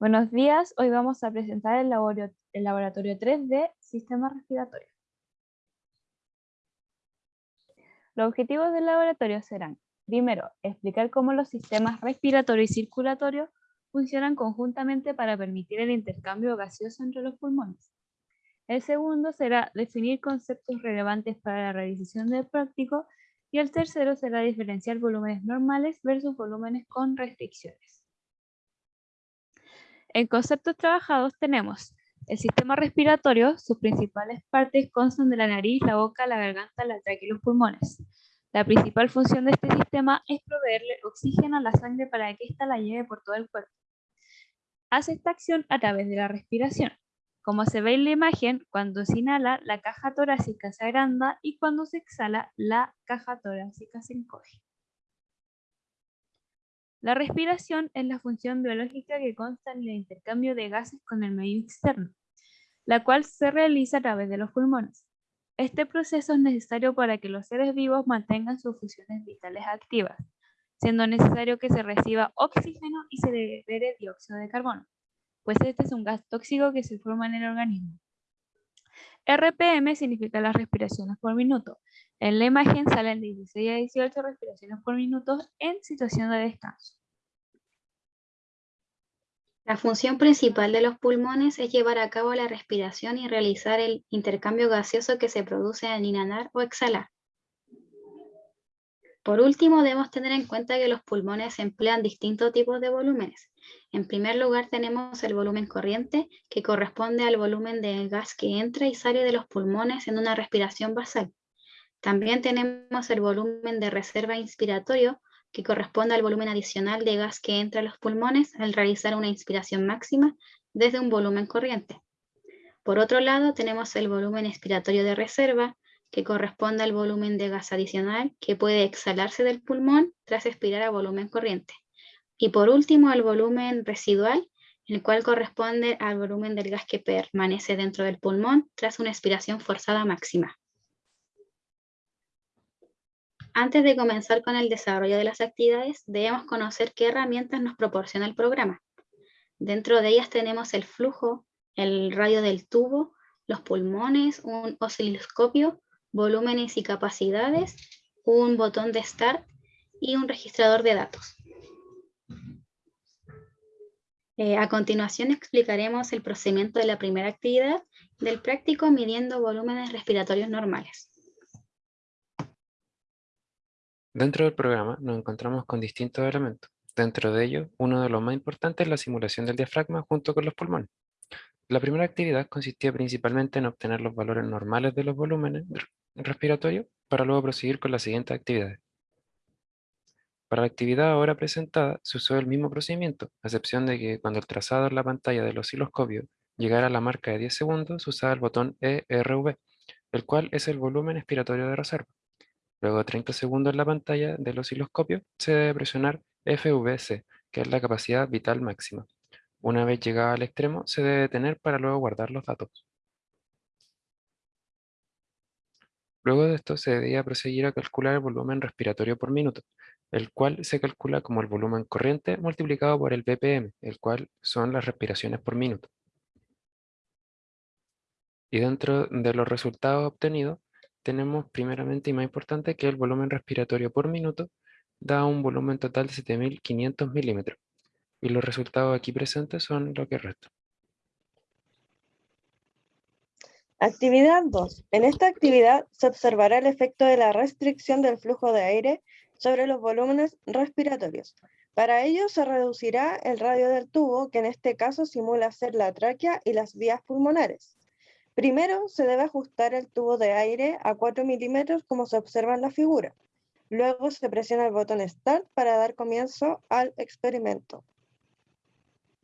Buenos días, hoy vamos a presentar el laboratorio, el laboratorio 3 de Sistema Respiratorio. Los objetivos del laboratorio serán, primero, explicar cómo los sistemas respiratorio y circulatorio funcionan conjuntamente para permitir el intercambio gaseoso entre los pulmones. El segundo será definir conceptos relevantes para la realización del práctico y el tercero será diferenciar volúmenes normales versus volúmenes con restricciones. En conceptos trabajados tenemos el sistema respiratorio, sus principales partes constan de la nariz, la boca, la garganta, la tráquea y los pulmones. La principal función de este sistema es proveerle oxígeno a la sangre para que ésta la lleve por todo el cuerpo. Hace esta acción a través de la respiración. Como se ve en la imagen, cuando se inhala, la caja torácica se agranda y cuando se exhala, la caja torácica se encoge. La respiración es la función biológica que consta en el intercambio de gases con el medio externo, la cual se realiza a través de los pulmones. Este proceso es necesario para que los seres vivos mantengan sus funciones vitales activas, siendo necesario que se reciba oxígeno y se libere dióxido de carbono, pues este es un gas tóxico que se forma en el organismo. RPM significa las respiraciones por minuto, en la imagen salen 16 a 18 respiraciones por minuto en situación de descanso. La función principal de los pulmones es llevar a cabo la respiración y realizar el intercambio gaseoso que se produce al inhalar o exhalar. Por último, debemos tener en cuenta que los pulmones emplean distintos tipos de volúmenes. En primer lugar tenemos el volumen corriente, que corresponde al volumen de gas que entra y sale de los pulmones en una respiración basal. También tenemos el volumen de reserva inspiratorio, que corresponde al volumen adicional de gas que entra a los pulmones al realizar una inspiración máxima desde un volumen corriente. Por otro lado, tenemos el volumen expiratorio de reserva, que corresponde al volumen de gas adicional que puede exhalarse del pulmón tras expirar a volumen corriente. Y por último, el volumen residual, el cual corresponde al volumen del gas que permanece dentro del pulmón tras una expiración forzada máxima. Antes de comenzar con el desarrollo de las actividades, debemos conocer qué herramientas nos proporciona el programa. Dentro de ellas tenemos el flujo, el radio del tubo, los pulmones, un osciloscopio, volúmenes y capacidades, un botón de Start y un registrador de datos. Eh, a continuación explicaremos el procedimiento de la primera actividad del práctico midiendo volúmenes respiratorios normales. Dentro del programa nos encontramos con distintos elementos. Dentro de ellos, uno de los más importantes es la simulación del diafragma junto con los pulmones. La primera actividad consistía principalmente en obtener los valores normales de los volúmenes respiratorios para luego proseguir con las siguientes actividades. Para la actividad ahora presentada se usó el mismo procedimiento, a excepción de que cuando el trazado en la pantalla del osciloscopio llegara a la marca de 10 segundos, se usaba el botón ERV, el cual es el volumen expiratorio de reserva. Luego de 30 segundos en la pantalla del osciloscopio, se debe presionar FVC, que es la capacidad vital máxima. Una vez llegada al extremo, se debe detener para luego guardar los datos. Luego de esto se debía proseguir a calcular el volumen respiratorio por minuto, el cual se calcula como el volumen corriente multiplicado por el BPM, el cual son las respiraciones por minuto. Y dentro de los resultados obtenidos, tenemos primeramente y más importante que el volumen respiratorio por minuto da un volumen total de 7500 milímetros. Y los resultados aquí presentes son lo que resta. Actividad 2. En esta actividad se observará el efecto de la restricción del flujo de aire sobre los volúmenes respiratorios. Para ello se reducirá el radio del tubo, que en este caso simula ser la tráquea y las vías pulmonares. Primero se debe ajustar el tubo de aire a 4 milímetros como se observa en la figura. Luego se presiona el botón Start para dar comienzo al experimento.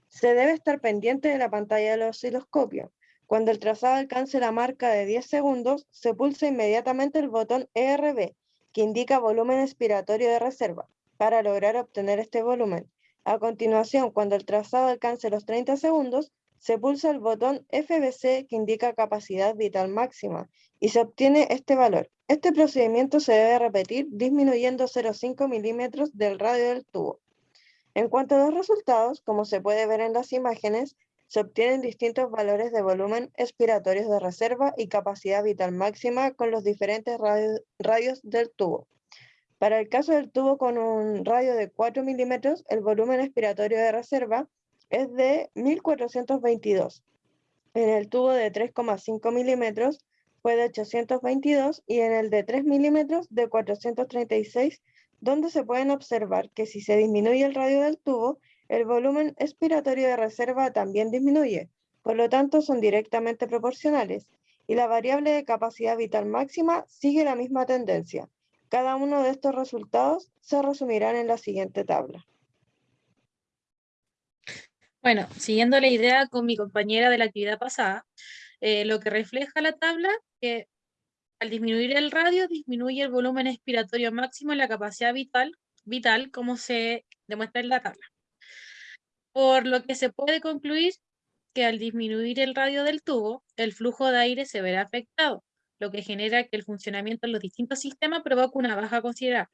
Se debe estar pendiente de la pantalla del osciloscopio. Cuando el trazado alcance la marca de 10 segundos, se pulsa inmediatamente el botón ERB, que indica volumen expiratorio de reserva, para lograr obtener este volumen. A continuación, cuando el trazado alcance los 30 segundos, se pulsa el botón FBC que indica capacidad vital máxima y se obtiene este valor. Este procedimiento se debe repetir disminuyendo 0,5 milímetros del radio del tubo. En cuanto a los resultados, como se puede ver en las imágenes, se obtienen distintos valores de volumen expiratorios de reserva y capacidad vital máxima con los diferentes radios del tubo. Para el caso del tubo con un radio de 4 milímetros, el volumen expiratorio de reserva es de 1422. En el tubo de 3,5 milímetros fue de 822 y en el de 3 milímetros de 436, donde se pueden observar que si se disminuye el radio del tubo, el volumen expiratorio de reserva también disminuye, por lo tanto son directamente proporcionales, y la variable de capacidad vital máxima sigue la misma tendencia. Cada uno de estos resultados se resumirán en la siguiente tabla. Bueno, siguiendo la idea con mi compañera de la actividad pasada, eh, lo que refleja la tabla que al disminuir el radio disminuye el volumen expiratorio máximo en la capacidad vital, vital como se demuestra en la tabla. Por lo que se puede concluir que al disminuir el radio del tubo, el flujo de aire se verá afectado, lo que genera que el funcionamiento en los distintos sistemas provoque una baja considerable.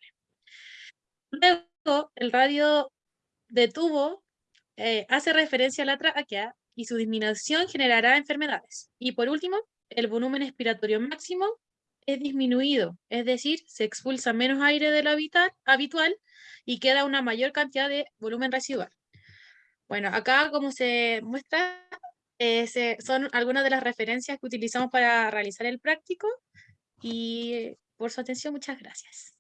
Luego, el radio de tubo eh, hace referencia a la tráquea y su disminución generará enfermedades. Y por último, el volumen expiratorio máximo es disminuido, es decir, se expulsa menos aire de lo habitual y queda una mayor cantidad de volumen residual. Bueno, acá como se muestra, eh, son algunas de las referencias que utilizamos para realizar el práctico y por su atención muchas gracias.